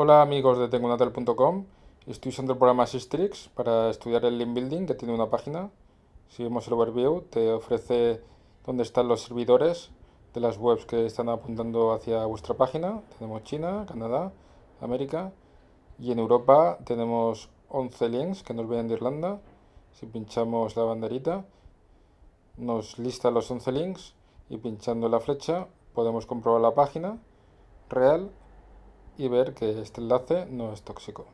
Hola amigos de tengonatel.com, estoy usando el programa Sistrix para estudiar el link building que tiene una página. Si vemos el overview te ofrece dónde están los servidores de las webs que están apuntando hacia vuestra página. Tenemos China, Canadá, América y en Europa tenemos 11 links que nos vienen de Irlanda. Si pinchamos la banderita nos lista los 11 links y pinchando la flecha podemos comprobar la página real y ver que este enlace no es tóxico.